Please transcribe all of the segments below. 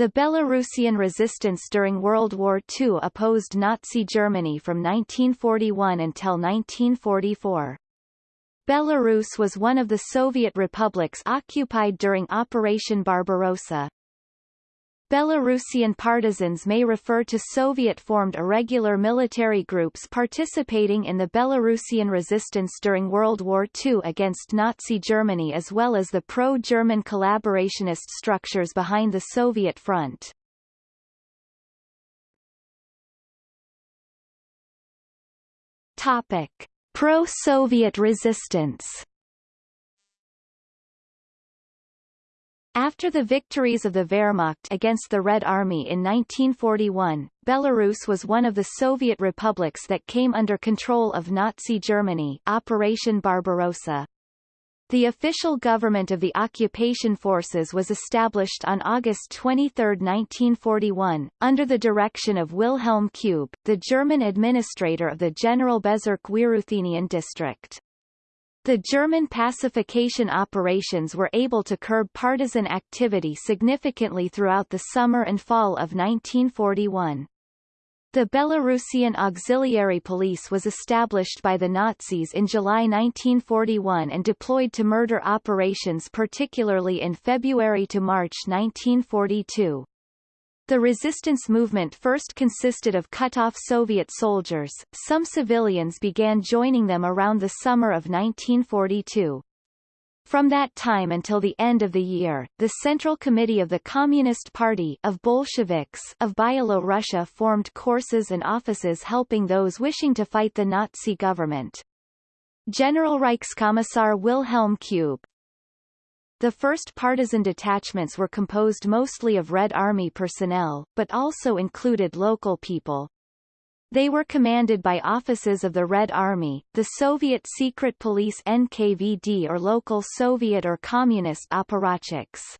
The Belarusian resistance during World War II opposed Nazi Germany from 1941 until 1944. Belarus was one of the Soviet republics occupied during Operation Barbarossa. Belarusian partisans may refer to Soviet-formed irregular military groups participating in the Belarusian resistance during World War II against Nazi Germany as well as the pro-German collaborationist structures behind the Soviet front. Topic. Pro-Soviet resistance After the victories of the Wehrmacht against the Red Army in 1941, Belarus was one of the Soviet republics that came under control of Nazi Germany Operation Barbarossa. The official government of the occupation forces was established on August 23, 1941, under the direction of Wilhelm Kube, the German administrator of the General Bezirk Wieruthenian district. The German pacification operations were able to curb partisan activity significantly throughout the summer and fall of 1941. The Belarusian Auxiliary Police was established by the Nazis in July 1941 and deployed to murder operations particularly in February to March 1942. The resistance movement first consisted of cut-off Soviet soldiers, some civilians began joining them around the summer of 1942. From that time until the end of the year, the Central Committee of the Communist Party of Bolsheviks of Byelorussia formed courses and offices helping those wishing to fight the Nazi government. General Reichskommissar Wilhelm Kube, the first partisan detachments were composed mostly of Red Army personnel, but also included local people. They were commanded by offices of the Red Army, the Soviet secret police NKVD or local Soviet or Communist apparatchiks.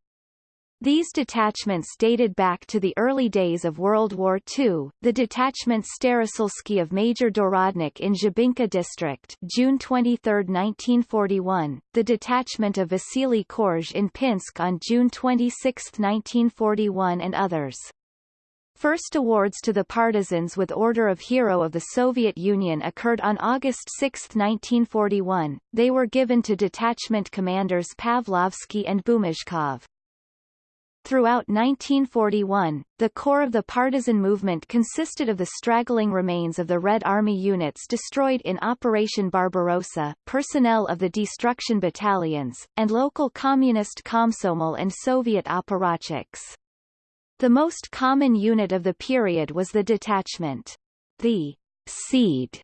These detachments dated back to the early days of World War II. The detachment Staroselski of Major Dorodnik in Zhybinka district, June 23, 1941. The detachment of Vasily Korj in Pinsk on June 26, 1941, and others. First awards to the partisans with Order of Hero of the Soviet Union occurred on August 6, 1941. They were given to detachment commanders Pavlovsky and Bumashkov. Throughout 1941, the core of the partisan movement consisted of the straggling remains of the Red Army units destroyed in Operation Barbarossa, personnel of the destruction battalions, and local communist Komsomol and Soviet apparatchiks. The most common unit of the period was the detachment. The seed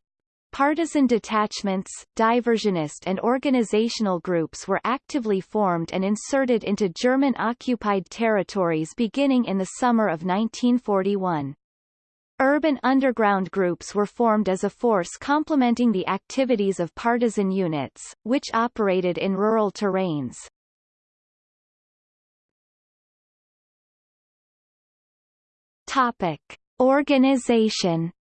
Partisan detachments, diversionist and organizational groups were actively formed and inserted into German-occupied territories beginning in the summer of 1941. Urban underground groups were formed as a force complementing the activities of partisan units, which operated in rural terrains. Topic. Organization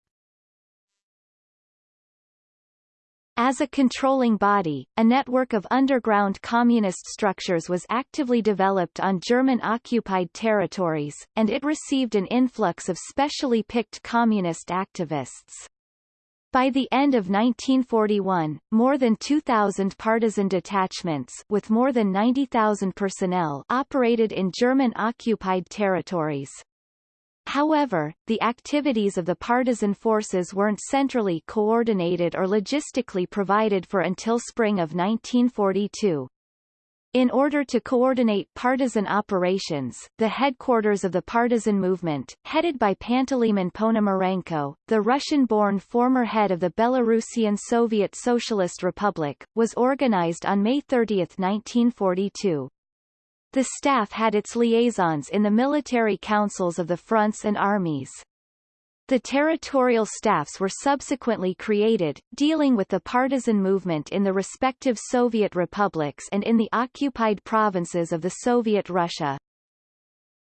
As a controlling body, a network of underground communist structures was actively developed on German-occupied territories, and it received an influx of specially picked communist activists. By the end of 1941, more than 2,000 partisan detachments with more than 90,000 personnel operated in German-occupied territories. However, the activities of the partisan forces weren't centrally coordinated or logistically provided for until spring of 1942. In order to coordinate partisan operations, the headquarters of the partisan movement, headed by Panteleimon Ponomarenko, the Russian-born former head of the Belarusian Soviet Socialist Republic, was organized on May 30, 1942. The staff had its liaisons in the military councils of the fronts and armies. The territorial staffs were subsequently created, dealing with the partisan movement in the respective Soviet republics and in the occupied provinces of the Soviet Russia.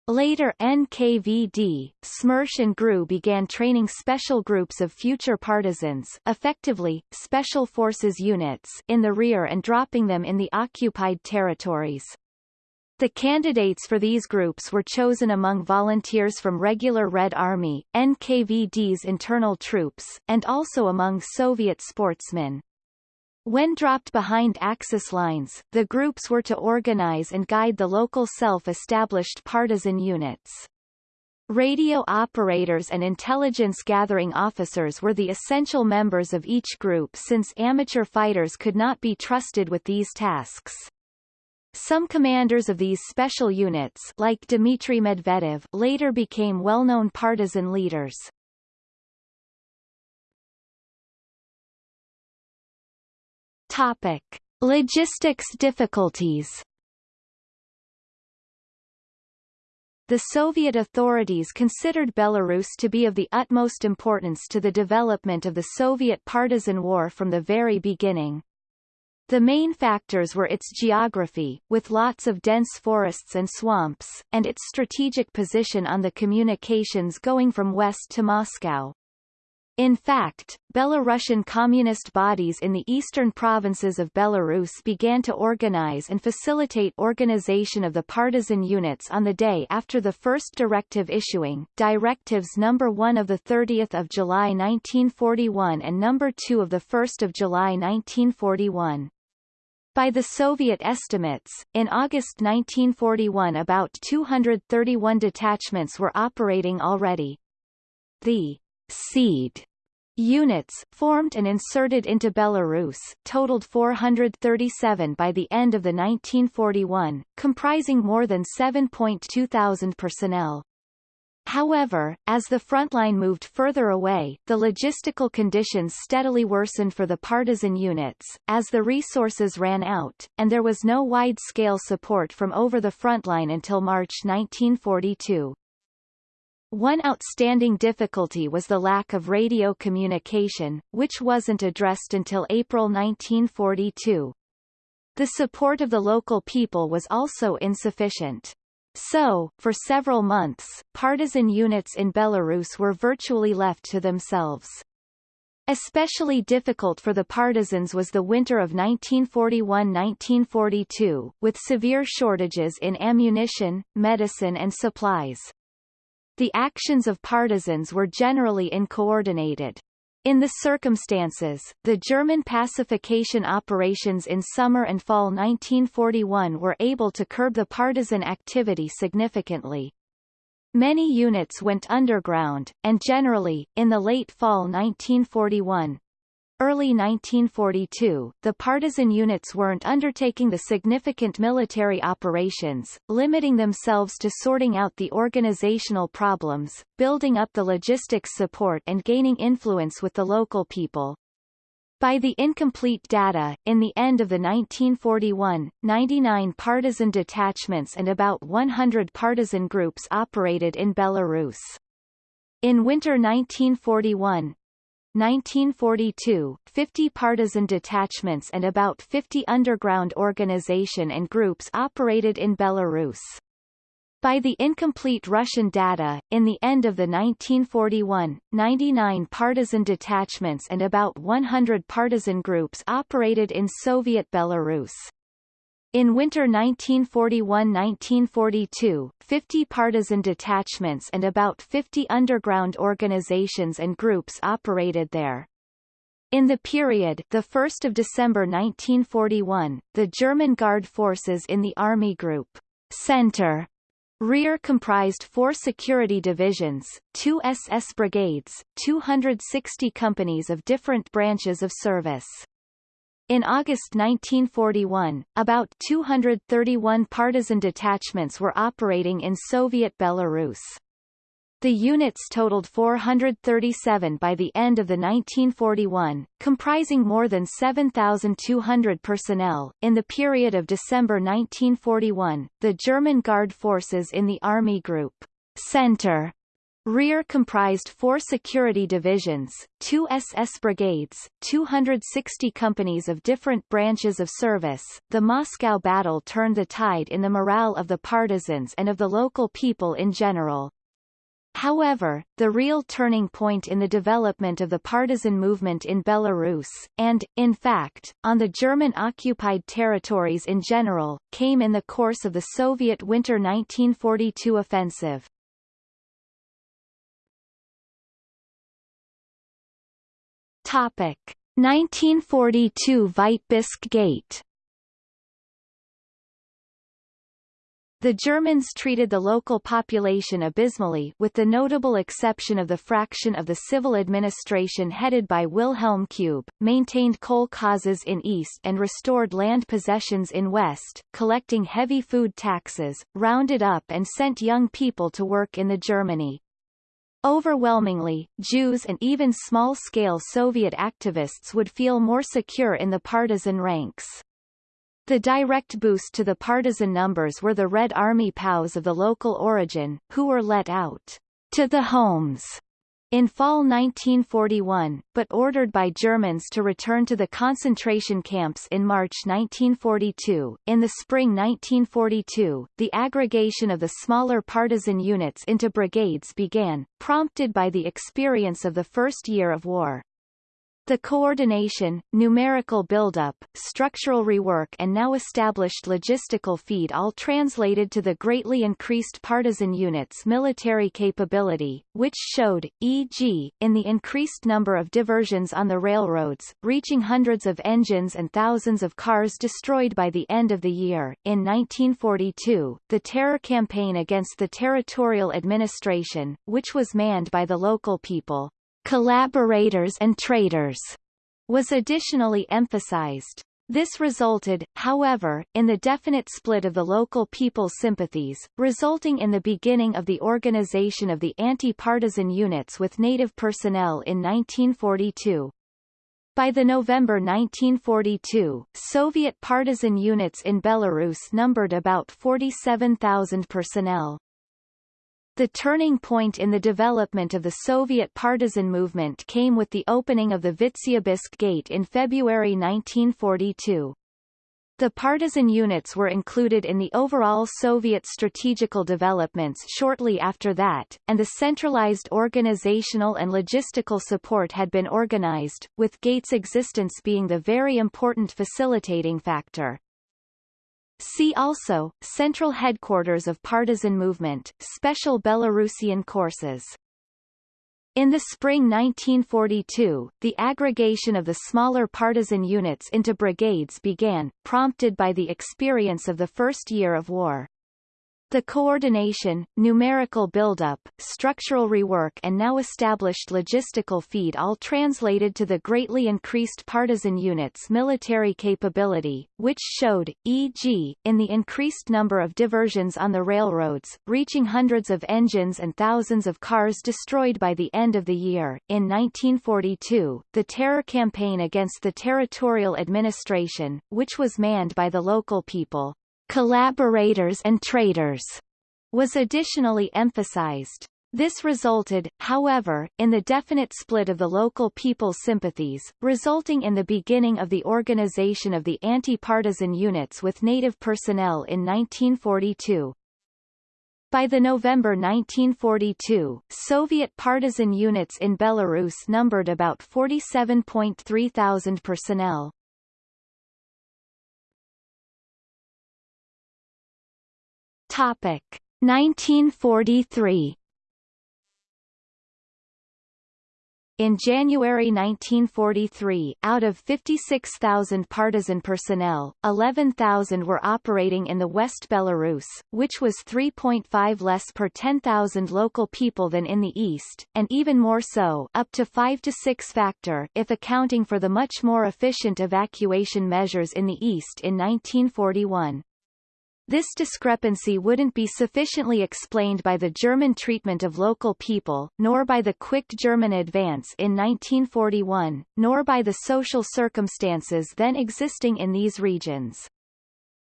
Later NKVD, Smersh and GRU began training special groups of future partisans effectively, special forces units in the rear and dropping them in the occupied territories. The candidates for these groups were chosen among volunteers from regular Red Army, NKVD's internal troops, and also among Soviet sportsmen. When dropped behind Axis lines, the groups were to organize and guide the local self-established partisan units. Radio operators and intelligence-gathering officers were the essential members of each group since amateur fighters could not be trusted with these tasks. Some commanders of these special units like Dmitry Medvedev later became well-known partisan leaders. Topic. Logistics difficulties The Soviet authorities considered Belarus to be of the utmost importance to the development of the Soviet partisan war from the very beginning. The main factors were its geography, with lots of dense forests and swamps, and its strategic position on the communications going from west to Moscow. In fact, Belarusian communist bodies in the eastern provinces of Belarus began to organize and facilitate organization of the partisan units on the day after the first directive issuing, Directives No. 1 of 30 July 1941 and No. 2 of 1 July 1941. By the Soviet estimates, in August 1941 about 231 detachments were operating already. The seed Units, formed and inserted into Belarus, totaled 437 by the end of the 1941, comprising more than 7.2 thousand personnel. However, as the frontline moved further away, the logistical conditions steadily worsened for the partisan units, as the resources ran out, and there was no wide-scale support from over the frontline until March 1942. One outstanding difficulty was the lack of radio communication, which wasn't addressed until April 1942. The support of the local people was also insufficient. So, for several months, partisan units in Belarus were virtually left to themselves. Especially difficult for the partisans was the winter of 1941–1942, with severe shortages in ammunition, medicine and supplies. The actions of partisans were generally uncoordinated. In the circumstances, the German pacification operations in summer and fall 1941 were able to curb the partisan activity significantly. Many units went underground, and generally, in the late fall 1941, Early 1942, the partisan units weren't undertaking the significant military operations, limiting themselves to sorting out the organizational problems, building up the logistics support and gaining influence with the local people. By the incomplete data, in the end of the 1941, 99 partisan detachments and about 100 partisan groups operated in Belarus. In winter 1941, 1942, 50 partisan detachments and about 50 underground organization and groups operated in Belarus. By the incomplete Russian data, in the end of the 1941, 99 partisan detachments and about 100 partisan groups operated in Soviet Belarus. In winter 1941–1942, 50 partisan detachments and about 50 underground organizations and groups operated there. In the period the 1st of December 1941, the German Guard forces in the Army Group Center Rear comprised four security divisions, two SS brigades, 260 companies of different branches of service. In August 1941, about 231 partisan detachments were operating in Soviet Belarus. The units totaled 437 by the end of the 1941, comprising more than 7,200 personnel. In the period of December 1941, the German Guard forces in the Army Group Center Rear comprised four security divisions, two SS brigades, 260 companies of different branches of service. The Moscow battle turned the tide in the morale of the partisans and of the local people in general. However, the real turning point in the development of the partisan movement in Belarus, and, in fact, on the German-occupied territories in general, came in the course of the Soviet Winter 1942 offensive. Topic 1942 Vitebsk Gate The Germans treated the local population abysmally with the notable exception of the fraction of the civil administration headed by Wilhelm Kube, maintained kolkhozes in east and restored land possessions in west, collecting heavy food taxes, rounded up and sent young people to work in the Germany. Overwhelmingly, Jews and even small-scale Soviet activists would feel more secure in the partisan ranks. The direct boost to the partisan numbers were the Red Army POWs of the local origin, who were let out to the homes in fall 1941, but ordered by Germans to return to the concentration camps in March 1942. In the spring 1942, the aggregation of the smaller partisan units into brigades began, prompted by the experience of the first year of war. The coordination, numerical buildup, structural rework and now established logistical feed all translated to the greatly increased partisan units' military capability, which showed, e.g., in the increased number of diversions on the railroads, reaching hundreds of engines and thousands of cars destroyed by the end of the year. In 1942, the terror campaign against the territorial administration, which was manned by the local people, collaborators and traitors, was additionally emphasized. This resulted, however, in the definite split of the local people's sympathies, resulting in the beginning of the organization of the anti-partisan units with native personnel in 1942. By the November 1942, Soviet partisan units in Belarus numbered about 47,000 personnel. The turning point in the development of the Soviet partisan movement came with the opening of the Vitebsk Gate in February 1942. The partisan units were included in the overall Soviet strategical developments shortly after that, and the centralized organizational and logistical support had been organized, with Gates' existence being the very important facilitating factor. See also, Central Headquarters of Partisan Movement, Special Belarusian Courses. In the spring 1942, the aggregation of the smaller partisan units into brigades began, prompted by the experience of the first year of war. The coordination, numerical buildup, structural rework and now established logistical feed all translated to the greatly increased partisan units' military capability, which showed, e.g., in the increased number of diversions on the railroads, reaching hundreds of engines and thousands of cars destroyed by the end of the year. In 1942, the terror campaign against the territorial administration, which was manned by the local people, collaborators and traitors, was additionally emphasized. This resulted, however, in the definite split of the local people's sympathies, resulting in the beginning of the organization of the anti-partisan units with native personnel in 1942. By the November 1942, Soviet partisan units in Belarus numbered about 47.3 thousand personnel. Topic 1943 In January 1943, out of 56,000 partisan personnel, 11,000 were operating in the West Belarus, which was 3.5 less per 10,000 local people than in the East, and even more so up to 5 to 6 factor if accounting for the much more efficient evacuation measures in the East in 1941. This discrepancy wouldn't be sufficiently explained by the German treatment of local people, nor by the quick German advance in 1941, nor by the social circumstances then existing in these regions.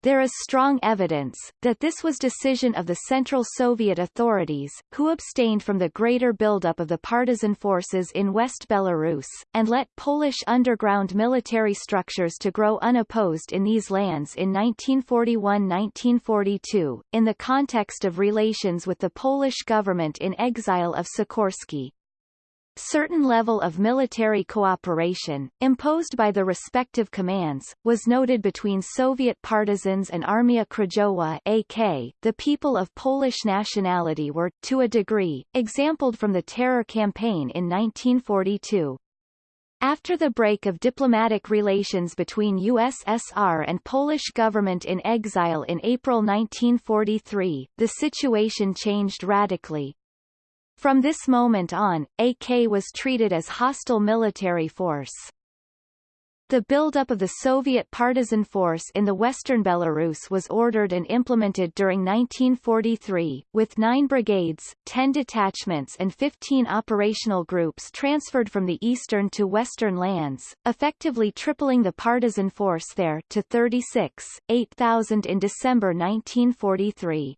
There is strong evidence, that this was decision of the Central Soviet authorities, who abstained from the greater buildup of the partisan forces in West Belarus, and let Polish underground military structures to grow unopposed in these lands in 1941–1942, in the context of relations with the Polish government in exile of Sikorski certain level of military cooperation, imposed by the respective commands, was noted between Soviet partisans and Armia Krajowa AK. The people of Polish nationality were, to a degree, exampled from the terror campaign in 1942. After the break of diplomatic relations between USSR and Polish government in exile in April 1943, the situation changed radically, from this moment on, AK was treated as hostile military force. The buildup of the Soviet partisan force in the western Belarus was ordered and implemented during 1943, with nine brigades, 10 detachments and 15 operational groups transferred from the eastern to western lands, effectively tripling the partisan force there to 36, 8,000 in December 1943.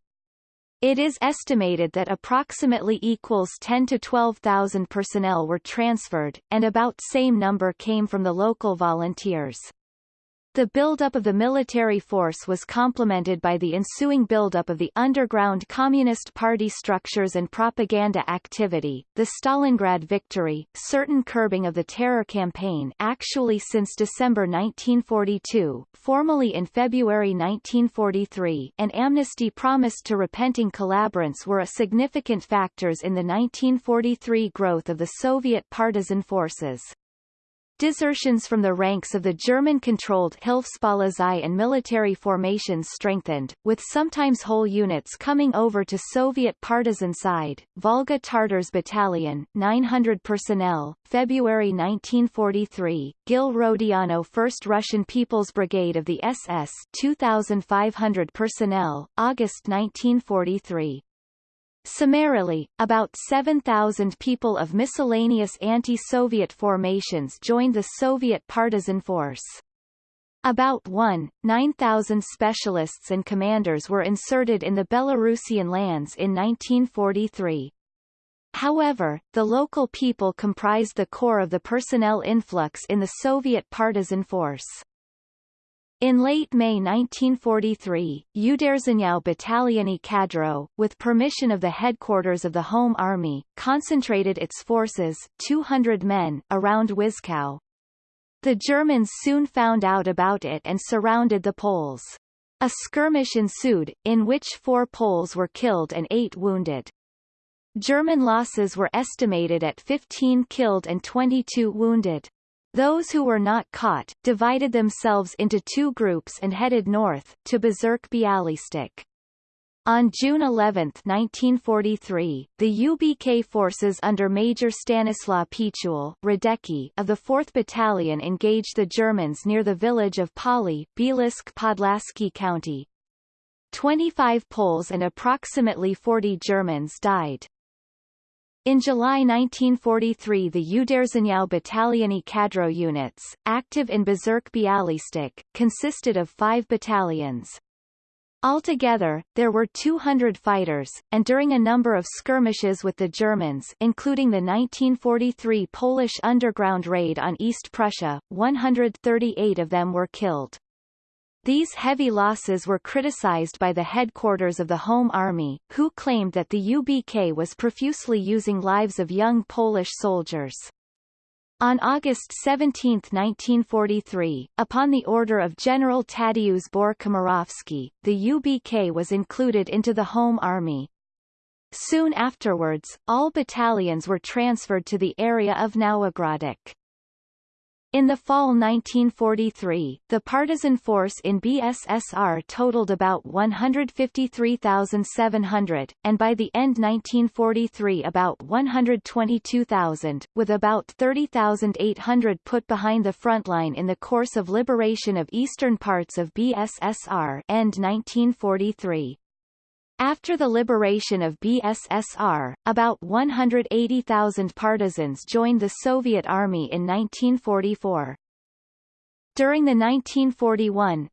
It is estimated that approximately equals 10 to 12,000 personnel were transferred, and about same number came from the local volunteers. The buildup of the military force was complemented by the ensuing buildup of the underground Communist Party structures and propaganda activity, the Stalingrad victory, certain curbing of the terror campaign actually since December 1942, formally in February 1943 and amnesty promised to repenting collaborants were a significant factors in the 1943 growth of the Soviet partisan forces. Desertions from the ranks of the German-controlled Hilfspolizei and military formations strengthened, with sometimes whole units coming over to Soviet partisan side. Volga Tartars Battalion, 900 personnel, February 1943. Gil Rodiano 1st Russian People's Brigade of the SS, 2,500 personnel, August 1943. Summarily, about 7,000 people of miscellaneous anti-Soviet formations joined the Soviet partisan force. About 1, 9,000 specialists and commanders were inserted in the Belarusian lands in 1943. However, the local people comprised the core of the personnel influx in the Soviet partisan force. In late May 1943, Uderzheniau Battaliony Kadro, with permission of the headquarters of the Home Army, concentrated its forces 200 men around Wyszkow. The Germans soon found out about it and surrounded the Poles. A skirmish ensued, in which four Poles were killed and eight wounded. German losses were estimated at 15 killed and 22 wounded. Those who were not caught, divided themselves into two groups and headed north, to Bezirk Bialystok. On June 11, 1943, the UBK forces under Major Stanislaw Pichul Radecki of the 4th Battalion engaged the Germans near the village of Pali, Bielsk Podlaski County. 25 Poles and approximately 40 Germans died. In July 1943 the Uderzheniau Battaliony Kadro units, active in Bezirk Bialystok, consisted of five battalions. Altogether, there were 200 fighters, and during a number of skirmishes with the Germans including the 1943 Polish underground raid on East Prussia, 138 of them were killed. These heavy losses were criticized by the headquarters of the Home Army, who claimed that the UBK was profusely using lives of young Polish soldiers. On August 17, 1943, upon the order of General Tadeusz Bór-Komorowski, the UBK was included into the Home Army. Soon afterwards, all battalions were transferred to the area of Nowogrodzic. In the fall 1943, the partisan force in BSSR totaled about 153,700, and by the end 1943 about 122,000, with about 30,800 put behind the front line in the course of liberation of eastern parts of BSSR end 1943. After the liberation of BSSR, about 180,000 partisans joined the Soviet Army in 1944. During the 1941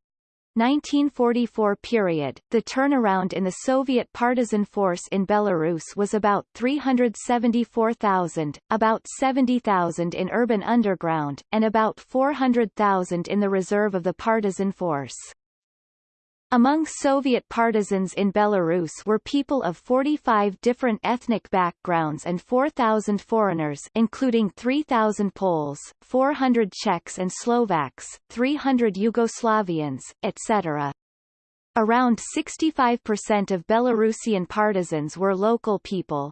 1944 period, the turnaround in the Soviet partisan force in Belarus was about 374,000, about 70,000 in urban underground, and about 400,000 in the reserve of the partisan force. Among Soviet partisans in Belarus were people of 45 different ethnic backgrounds and 4,000 foreigners including 3,000 Poles, 400 Czechs and Slovaks, 300 Yugoslavians, etc. Around 65% of Belarusian partisans were local people.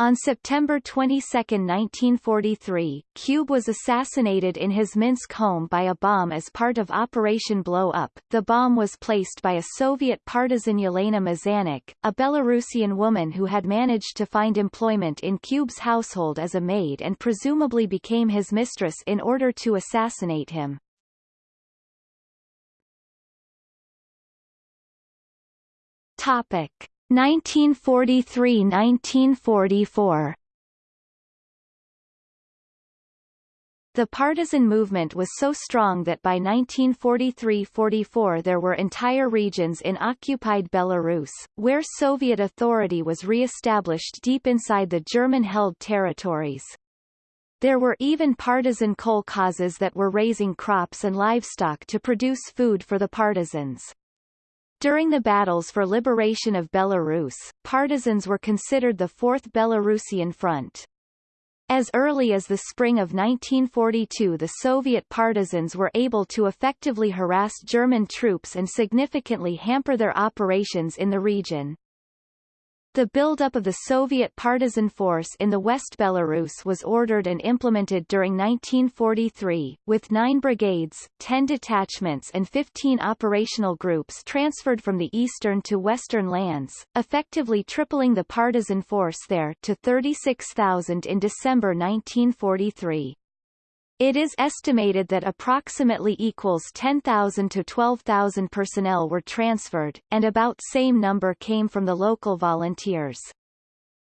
On September 22, 1943, Kube was assassinated in his Minsk home by a bomb as part of Operation Blow Up. The bomb was placed by a Soviet partisan Yelena Mazanik, a Belarusian woman who had managed to find employment in Kube's household as a maid and presumably became his mistress in order to assassinate him. Topic. 1943–1944 The partisan movement was so strong that by 1943–44 there were entire regions in occupied Belarus, where Soviet authority was re-established deep inside the German-held territories. There were even partisan kolkhozes that were raising crops and livestock to produce food for the partisans. During the battles for liberation of Belarus, partisans were considered the Fourth Belarusian Front. As early as the spring of 1942 the Soviet partisans were able to effectively harass German troops and significantly hamper their operations in the region. The buildup of the Soviet partisan force in the West Belarus was ordered and implemented during 1943, with nine brigades, 10 detachments and 15 operational groups transferred from the eastern to western lands, effectively tripling the partisan force there to 36,000 in December 1943. It is estimated that approximately equals 10,000 to 12,000 personnel were transferred, and about same number came from the local volunteers.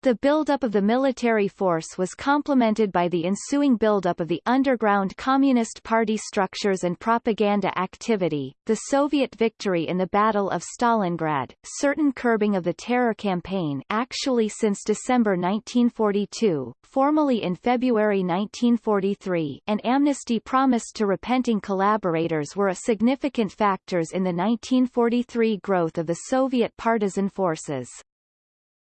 The buildup of the military force was complemented by the ensuing buildup of the underground Communist Party structures and propaganda activity, the Soviet victory in the Battle of Stalingrad, certain curbing of the terror campaign actually since December 1942, formally in February 1943 and amnesty promised to repenting collaborators were a significant factors in the 1943 growth of the Soviet partisan forces.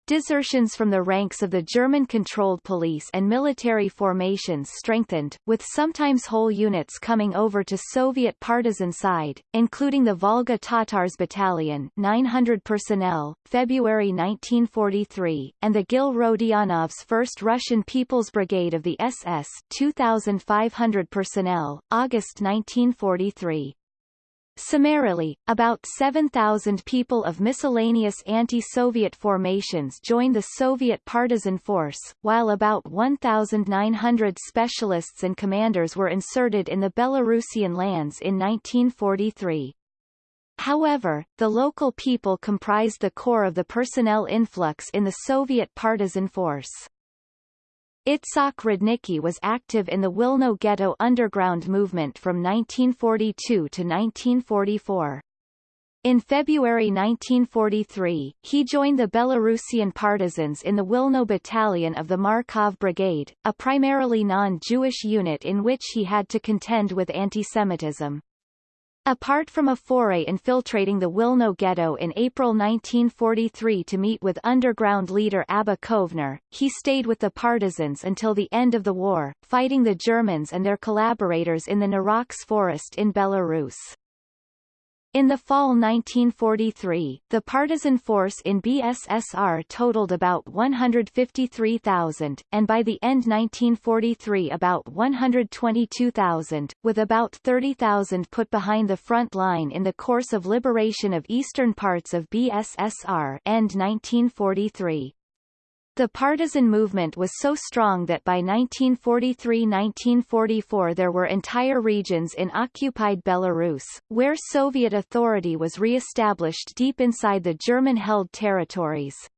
Desertions from the ranks of the German-controlled police and military formations strengthened, with sometimes whole units coming over to Soviet partisan side, including the Volga Tatars Battalion 900 personnel, February 1943, and the Gil Rodionov's 1st Russian People's Brigade of the SS 2,500 personnel, August 1943. Summarily, about 7,000 people of miscellaneous anti-Soviet formations joined the Soviet partisan force, while about 1,900 specialists and commanders were inserted in the Belarusian lands in 1943. However, the local people comprised the core of the personnel influx in the Soviet partisan force. Itzhak Rudnicki was active in the Wilno Ghetto underground movement from 1942 to 1944. In February 1943, he joined the Belarusian partisans in the Wilno Battalion of the Markov Brigade, a primarily non-Jewish unit in which he had to contend with antisemitism. Apart from a foray infiltrating the Wilno ghetto in April 1943 to meet with underground leader Abba Kovner, he stayed with the partisans until the end of the war, fighting the Germans and their collaborators in the Naroch forest in Belarus. In the fall 1943, the partisan force in BSSR totaled about 153,000, and by the end 1943 about 122,000, with about 30,000 put behind the front line in the course of liberation of eastern parts of BSSR end 1943. The partisan movement was so strong that by 1943–1944 there were entire regions in occupied Belarus, where Soviet authority was re-established deep inside the German-held territories.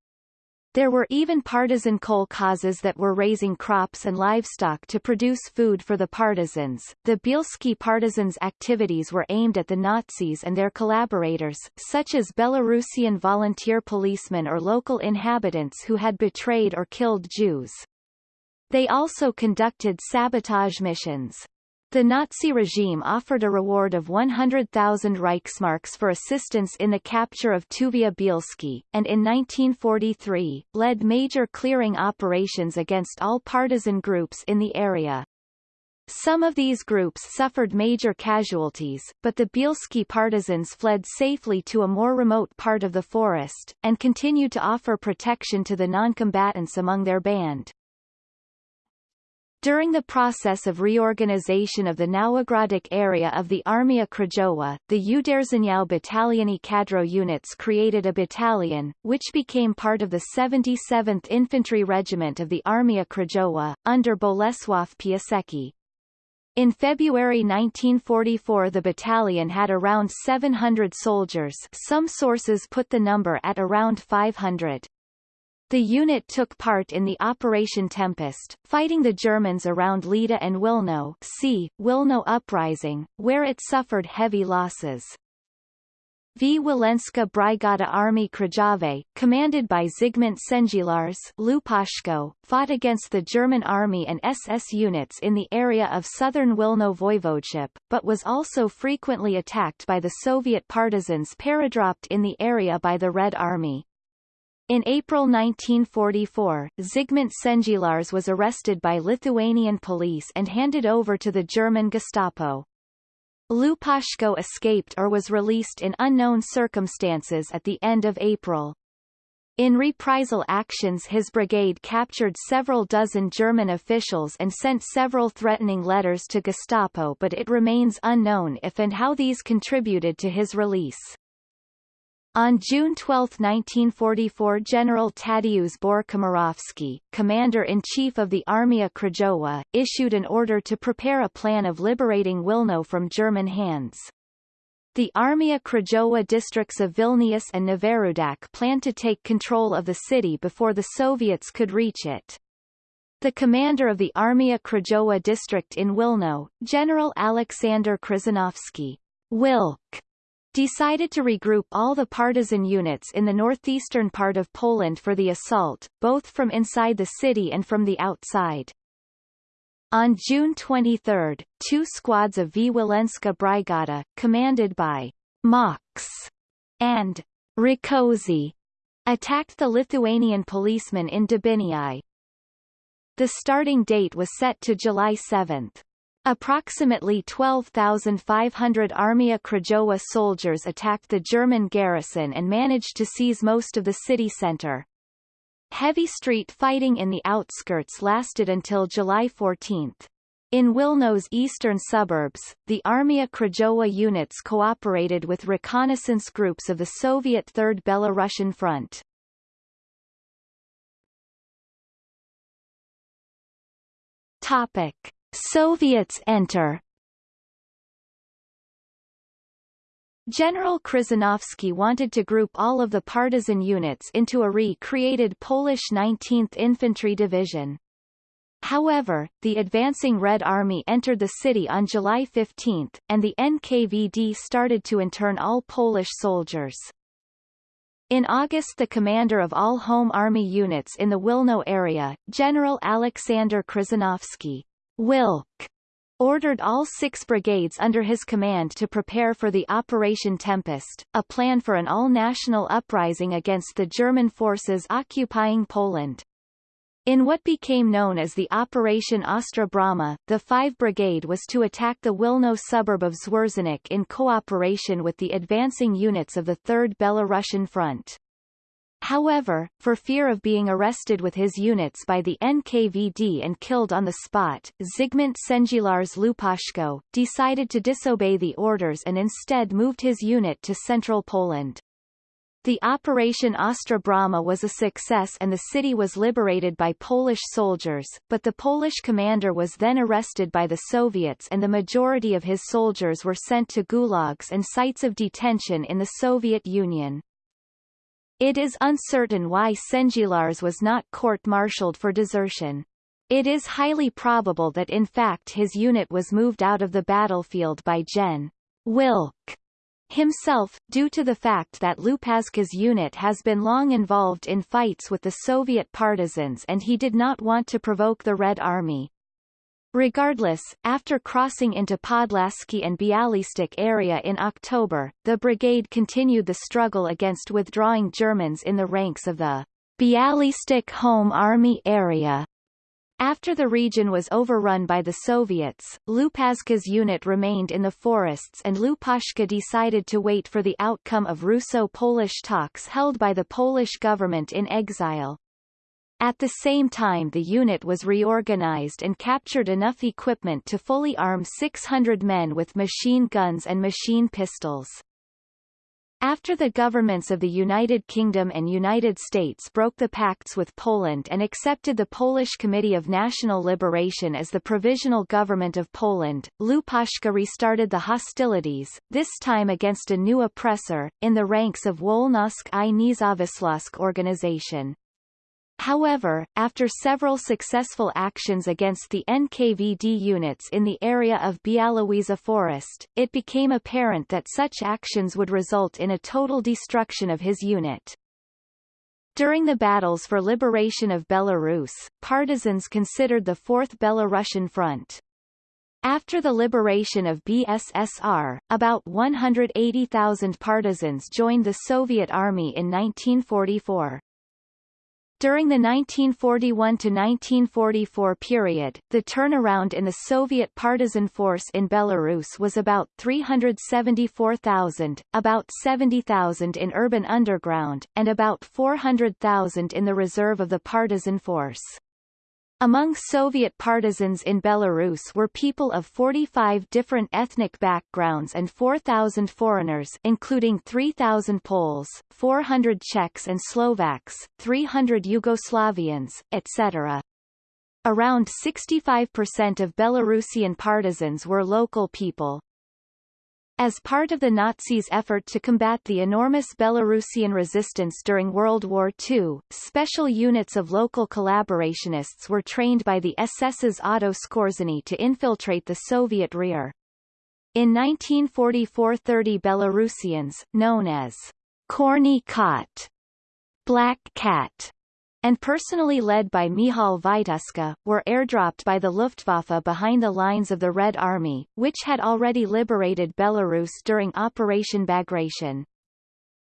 There were even partisan kolkhozes that were raising crops and livestock to produce food for the partisans. The Bielski partisans' activities were aimed at the Nazis and their collaborators, such as Belarusian volunteer policemen or local inhabitants who had betrayed or killed Jews. They also conducted sabotage missions. The Nazi regime offered a reward of 100,000 Reichsmarks for assistance in the capture of Tuvia Bielski, and in 1943, led major clearing operations against all partisan groups in the area. Some of these groups suffered major casualties, but the Bielski partisans fled safely to a more remote part of the forest, and continued to offer protection to the noncombatants among their band. During the process of reorganization of the Nowogrodzic area of the Armia Krajowa, the Uderzeniał Battaliony Kadro units created a battalion, which became part of the 77th Infantry Regiment of the Armia Krajowa, under Bolesław Piasecki. In February 1944 the battalion had around 700 soldiers some sources put the number at around 500. The unit took part in the Operation Tempest, fighting the Germans around Lida and Wilno see, Wilno Uprising, where it suffered heavy losses. V. Wilenska Brigada Army Krajowej, commanded by Zygmunt Szendzielarz Lupaszko, fought against the German army and SS units in the area of southern Wilno voivodeship, but was also frequently attacked by the Soviet partisans paradropped in the area by the Red Army. In April 1944, Zygmunt Szendzielarz was arrested by Lithuanian police and handed over to the German Gestapo. Lupaszko escaped or was released in unknown circumstances at the end of April. In reprisal actions his brigade captured several dozen German officials and sent several threatening letters to Gestapo but it remains unknown if and how these contributed to his release. On June 12, 1944 General Tadeusz Bór-Komorowski, commander-in-chief of the Armia Krajowa, issued an order to prepare a plan of liberating Wilno from German hands. The Armia Krajowa districts of Vilnius and Noworudak planned to take control of the city before the Soviets could reach it. The commander of the Armia Krajowa district in Wilno, General Alexander Krzyżanowski, Wilk, decided to regroup all the partisan units in the northeastern part of Poland for the assault, both from inside the city and from the outside. On June 23, two squads of V. Wilenska Brigada, commanded by Mox and Rakoczy, attacked the Lithuanian policemen in Debinii. The starting date was set to July 7. Approximately 12,500 Armia Krajowa soldiers attacked the German garrison and managed to seize most of the city center. Heavy street fighting in the outskirts lasted until July 14. In Wilno's eastern suburbs, the Armia Krajowa units cooperated with reconnaissance groups of the Soviet Third Belarusian Front. Topic. Soviets enter General Krzyżanowski wanted to group all of the partisan units into a re-created Polish 19th Infantry Division. However, the advancing Red Army entered the city on July 15, and the NKVD started to intern all Polish soldiers. In August the commander of all Home Army units in the Wilno area, General Alexander Krzyżanowski, Wilk ordered all six brigades under his command to prepare for the Operation Tempest, a plan for an all-national uprising against the German forces occupying Poland. In what became known as the Operation Ostra Brama, the 5 Brigade was to attack the Wilno suburb of Zwierzyniec in cooperation with the advancing units of the 3rd Belarusian Front. However, for fear of being arrested with his units by the NKVD and killed on the spot, Zygmunt Szendzielarz Lupaszko, decided to disobey the orders and instead moved his unit to central Poland. The Operation Ostra Brama was a success and the city was liberated by Polish soldiers, but the Polish commander was then arrested by the Soviets and the majority of his soldiers were sent to gulags and sites of detention in the Soviet Union. It is uncertain why Szendzielarz was not court-martialed for desertion. It is highly probable that in fact his unit was moved out of the battlefield by Gen. Wilk himself, due to the fact that Lupaszka's unit has been long involved in fights with the Soviet partisans and he did not want to provoke the Red Army. Regardless, after crossing into Podlasky and Bialystok area in October, the brigade continued the struggle against withdrawing Germans in the ranks of the Bialystok Home Army area. After the region was overrun by the Soviets, Lupaszka's unit remained in the forests and Lupaszka decided to wait for the outcome of Russo-Polish talks held by the Polish government in exile. At the same time the unit was reorganized and captured enough equipment to fully arm 600 men with machine guns and machine pistols. After the governments of the United Kingdom and United States broke the pacts with Poland and accepted the Polish Committee of National Liberation as the provisional government of Poland, Lupaszka restarted the hostilities, this time against a new oppressor, in the ranks of Wolność i Niezawisłość organization. However, after several successful actions against the NKVD units in the area of Białowieża Forest, it became apparent that such actions would result in a total destruction of his unit. During the battles for liberation of Belarus, partisans considered the Fourth Belarusian Front. After the liberation of BSSR, about 180,000 partisans joined the Soviet Army in 1944. During the 1941–1944 period, the turnaround in the Soviet partisan force in Belarus was about 374,000, about 70,000 in urban underground, and about 400,000 in the reserve of the partisan force. Among Soviet partisans in Belarus were people of 45 different ethnic backgrounds and 4,000 foreigners including 3,000 Poles, 400 Czechs and Slovaks, 300 Yugoslavians, etc. Around 65% of Belarusian partisans were local people, as part of the Nazis' effort to combat the enormous Belarusian resistance during World War II, special units of local collaborationists were trained by the SS's Otto Skorzeny to infiltrate the Soviet rear. In 1944 30 Belarusians, known as Čorny Kot, Black Cat, and personally led by Michal Wituska, were airdropped by the Luftwaffe behind the lines of the Red Army, which had already liberated Belarus during Operation Bagration.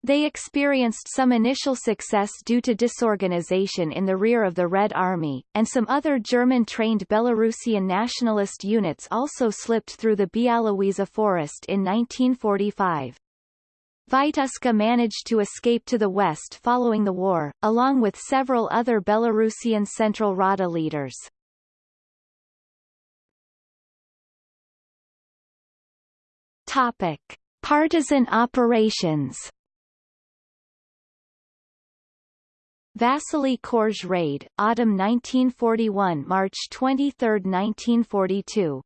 They experienced some initial success due to disorganization in the rear of the Red Army, and some other German-trained Belarusian nationalist units also slipped through the Białowieża forest in 1945. Wituska managed to escape to the west following the war, along with several other Belarusian Central Rada leaders. Topic. Partisan operations Vasily Korzh raid, autumn 1941 March 23, 1942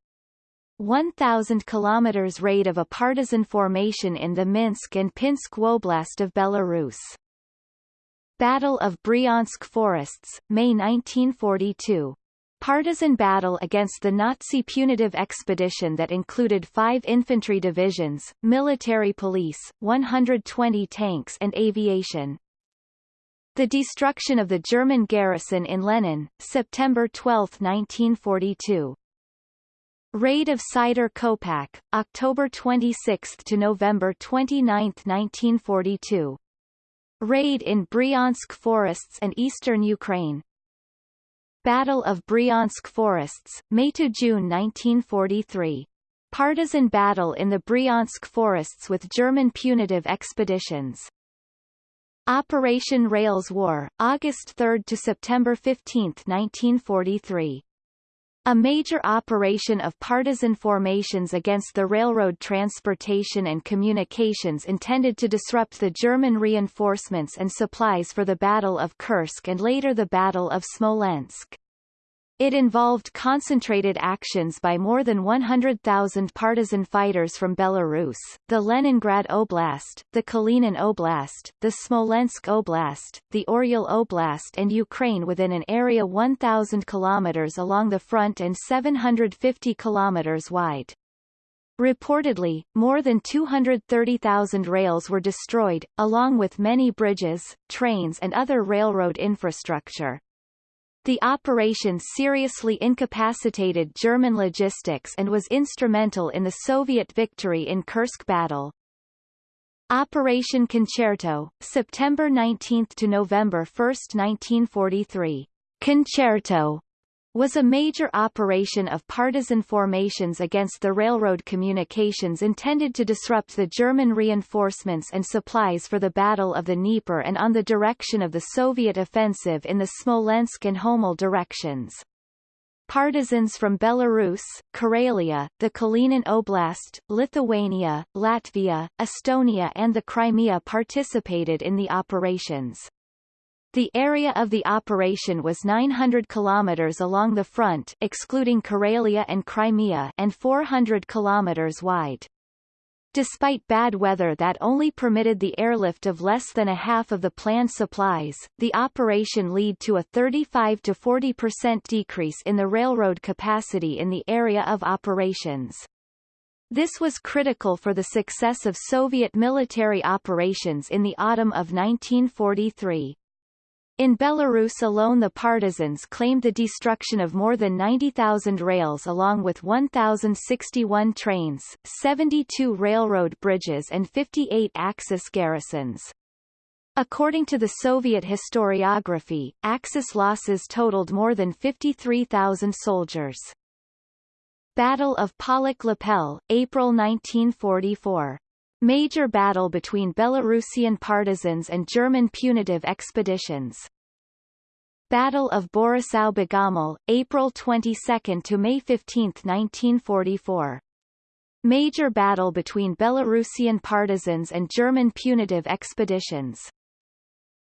1,000 km raid of a partisan formation in the Minsk and Pinsk Oblast of Belarus. Battle of Bryansk Forests, May 1942. Partisan battle against the Nazi punitive expedition that included five infantry divisions, military police, 120 tanks and aviation. The destruction of the German garrison in Lenin, September 12, 1942. Raid of Sidor Kovpak, October 26 to November 29, 1942. Raid in Bryansk forests and eastern Ukraine. Battle of Bryansk forests, May to June 1943. Partisan battle in the Bryansk forests with German punitive expeditions. Operation Rails War, August 3 to September 15, 1943. A major operation of partisan formations against the railroad transportation and communications intended to disrupt the German reinforcements and supplies for the Battle of Kursk and later the Battle of Smolensk. It involved concentrated actions by more than 100,000 partisan fighters from Belarus, the Leningrad Oblast, the Kalinin Oblast, the Smolensk Oblast, the Oryol Oblast and Ukraine within an area 1,000 kilometers along the front and 750 kilometers wide. Reportedly, more than 230,000 rails were destroyed, along with many bridges, trains and other railroad infrastructure. The operation seriously incapacitated German logistics and was instrumental in the Soviet victory in Kursk battle. Operation Concerto, September 19 to November 1, 1943. Concerto was a major operation of partisan formations against the railroad communications intended to disrupt the German reinforcements and supplies for the Battle of the Dnieper and on the direction of the Soviet offensive in the Smolensk and Homel directions. Partisans from Belarus, Karelia, the Kalinin Oblast, Lithuania, Latvia, Estonia and the Crimea participated in the operations. The area of the operation was 900 kilometers along the front excluding Karelia and Crimea and 400 kilometers wide. Despite bad weather that only permitted the airlift of less than a half of the planned supplies, the operation led to a 35 to 40 percent decrease in the railroad capacity in the area of operations. This was critical for the success of Soviet military operations in the autumn of 1943. In Belarus alone the partisans claimed the destruction of more than 90,000 rails along with 1,061 trains, 72 railroad bridges and 58 Axis garrisons. According to the Soviet historiography, Axis losses totaled more than 53,000 soldiers. Battle of Polotsk Lepel, April 1944 Major battle between Belarusian partisans and German punitive expeditions. Battle of Borisov Begoml, April 22 to May 15, 1944. Major battle between Belarusian partisans and German punitive expeditions.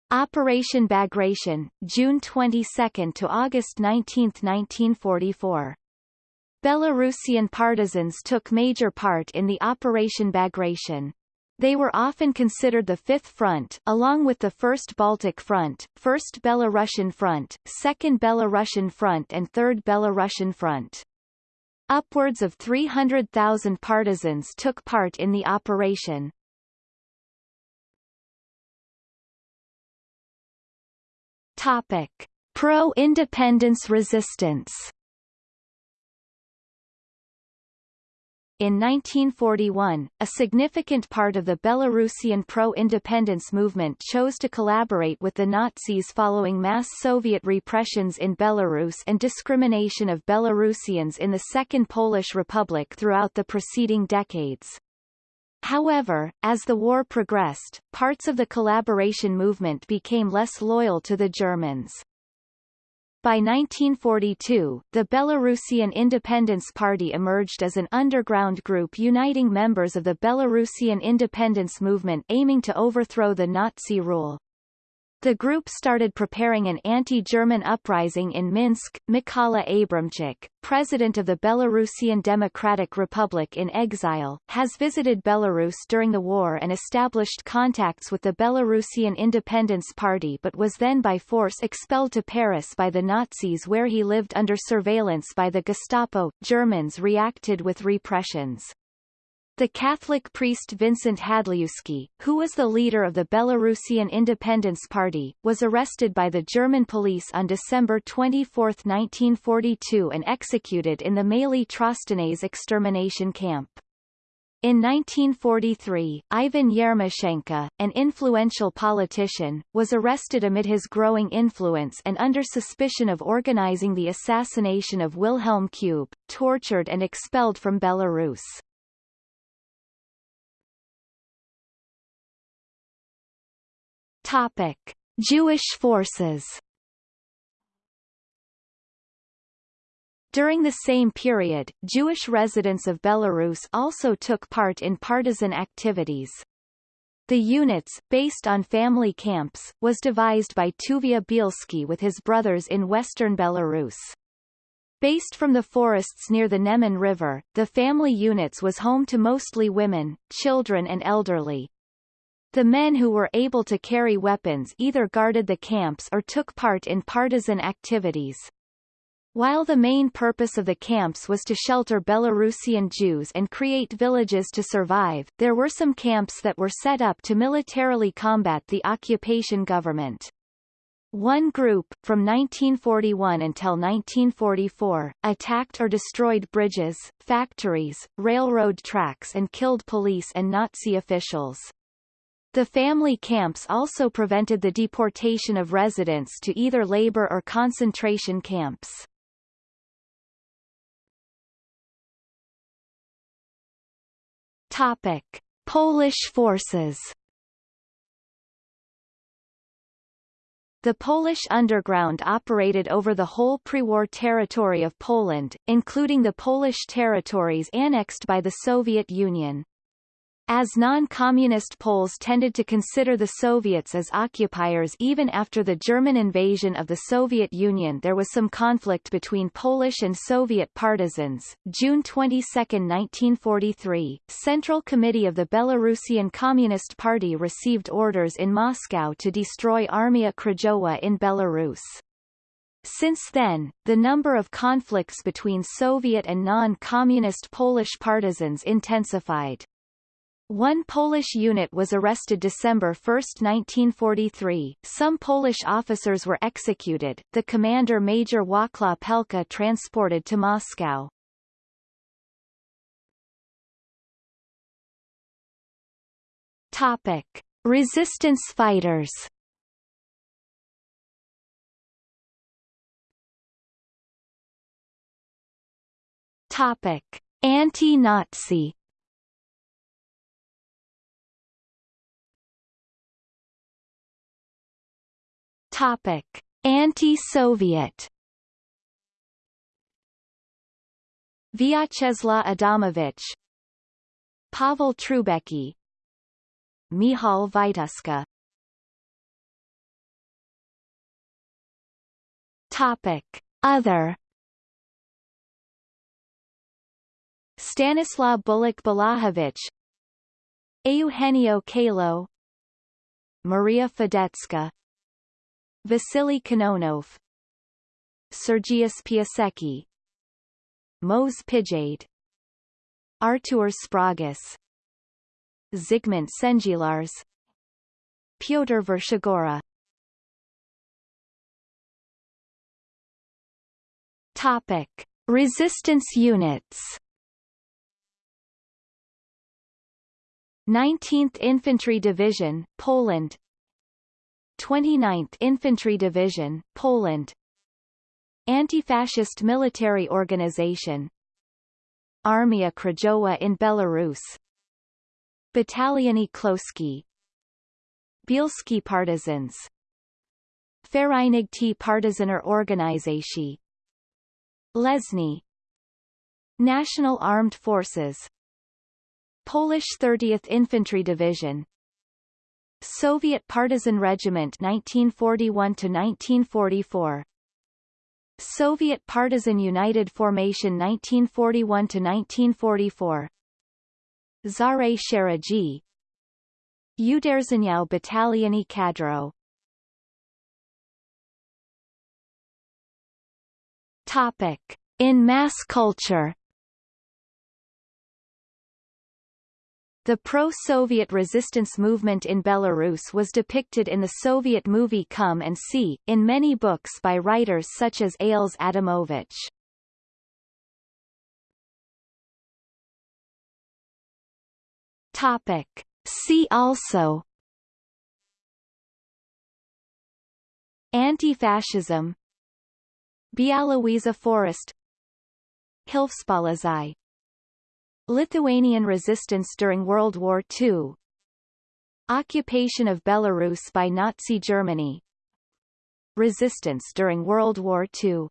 Operation Bagration, June 22 to August 19, 1944. Belarusian partisans took major part in the Operation Bagration. They were often considered the Fifth Front, along with the First Baltic Front, First Belarusian Front, Second Belarusian Front and Third Belarusian Front. Upwards of 300,000 partisans took part in the operation. Topic. Pro-independence resistance In 1941, a significant part of the Belarusian pro-independence movement chose to collaborate with the Nazis following mass Soviet repressions in Belarus and discrimination of Belarusians in the Second Polish Republic throughout the preceding decades. However, as the war progressed, parts of the collaboration movement became less loyal to the Germans. By 1942, the Belarusian Independence Party emerged as an underground group uniting members of the Belarusian independence movement aiming to overthrow the Nazi rule. The group started preparing an anti-German uprising in Minsk. Mykola Abramchik, president of the Belarusian Democratic Republic in exile, has visited Belarus during the war and established contacts with the Belarusian Independence Party but was then by force expelled to Paris by the Nazis where he lived under surveillance by the Gestapo. Germans reacted with repressions. The Catholic priest Vincent Hadleŭski, who was the leader of the Belarusian Independence Party, was arrested by the German police on December 24, 1942 and executed in the Maly Trostenets extermination camp. In 1943, Ivan Yermachenka, an influential politician, was arrested amid his growing influence and under suspicion of organizing the assassination of Wilhelm Kube, tortured and expelled from Belarus. Topic: Jewish forces. During the same period, Jewish residents of Belarus also took part in partisan activities. The units, based on family camps, was devised by Tuvia Bielski with his brothers in western Belarus. Based from the forests near the Neman River, the family units was home to mostly women, children and elderly. The men who were able to carry weapons either guarded the camps or took part in partisan activities. While the main purpose of the camps was to shelter Belarusian Jews and create villages to survive, there were some camps that were set up to militarily combat the occupation government. One group, from 1941 until 1944, attacked or destroyed bridges, factories, railroad tracks and killed police and Nazi officials. The family camps also prevented the deportation of residents to either labor or concentration camps. Topic: Polish forces. The Polish underground operated over the whole pre-war territory of Poland, including the Polish territories annexed by the Soviet Union. As non-communist Poles tended to consider the Soviets as occupiers even after the German invasion of the Soviet Union there was some conflict between Polish and Soviet partisans. June 22, 1943, Central Committee of the Belarusian Communist Party received orders in Moscow to destroy Armia Krajowa in Belarus. Since then, the number of conflicts between Soviet and non-communist Polish partisans intensified. One Polish unit was arrested December 1, 1943. Some Polish officers were executed, the commander Major Wacław Pelka transported to Moscow. Topic. Resistance fighters Topic. Anti-Nazi Topic: Anti-Soviet. Vyacheslav Adamovich, Pavel Trubecki, Mihal Wituska. Topic: Other. Stanislaw Bulak Balachowicz, Eugenio Kalo, Maria Fedetska Vasily Kononov Sergius Piasecki Mose Pijade Artur Sprogis Zygmunt Szendzielarz Pyotr Vershigora Topic. Resistance units 19th Infantry Division, Poland 29th Infantry Division, Poland. Anti-fascist military organization. Armia Krajowa in Belarus. Bataliony Chłopskie Bielski Partisans. Fareynikte Partizaner Organizatsye Lesny. National Armed Forces. Polish 30th Infantry Division Soviet Partisan Regiment 1941 to 1944 Soviet Partisan United Formation 1941 to 1944 Szare Szeregi Uderzeniowe Bataliony Kadro. Topic. In mass culture The pro-Soviet resistance movement in Belarus was depicted in the Soviet movie Come and See, in many books by writers such as Ales Adamovich. Topic. See also Anti-fascism Białowieża Forest Hilfspolizei Lithuanian resistance during World War II Occupation of Belarus by Nazi Germany. Resistance during World War II